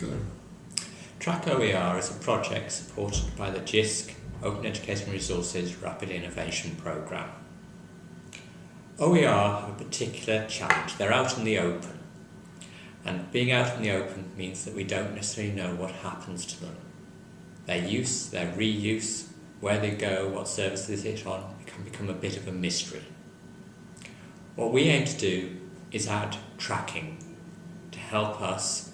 Good. Track OER is a project supported by the JISC Open Education Resources Rapid Innovation Programme. OER have a particular challenge. They're out in the open. And being out in the open means that we don't necessarily know what happens to them. Their use, their reuse, where they go, what services they hit on, can become a bit of a mystery. What we aim to do is add tracking to help us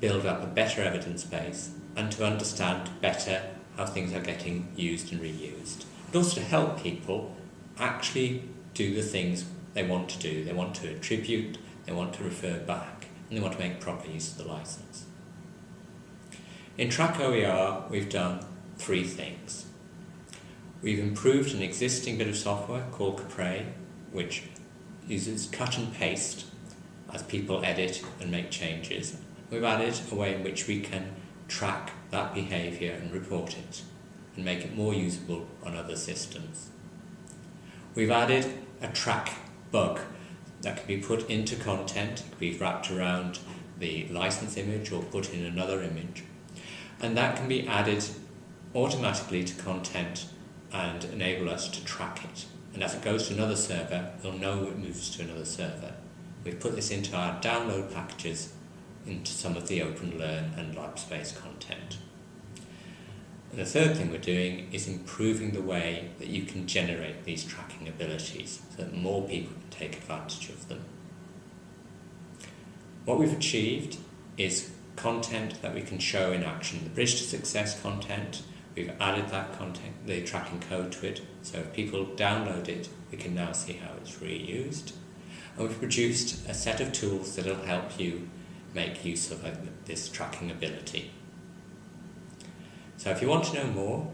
build up a better evidence base and to understand better how things are getting used and reused. But also to help people actually do the things they want to do. They want to attribute, they want to refer back, and they want to make proper use of the license. In Track OER, we've done three things. We've improved an existing bit of software called Capre, which uses cut and paste as people edit and make changes. We've added a way in which we can track that behaviour and report it and make it more usable on other systems. We've added a track bug that can be put into content, it can be wrapped around the license image or put in another image. And that can be added automatically to content and enable us to track it. And as it goes to another server, we'll know it moves to another server. We've put this into our download packages into some of the Open Learn and LabSpace content. And the third thing we're doing is improving the way that you can generate these tracking abilities so that more people can take advantage of them. What we've achieved is content that we can show in action. The Bridge to Success content, we've added that content, the tracking code to it, so if people download it, we can now see how it's reused. And we've produced a set of tools that will help you make use of uh, this tracking ability. So if you want to know more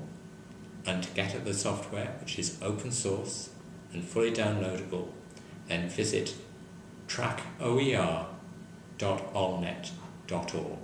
and to get at the software, which is open source and fully downloadable, then visit trackoer.olnet.org.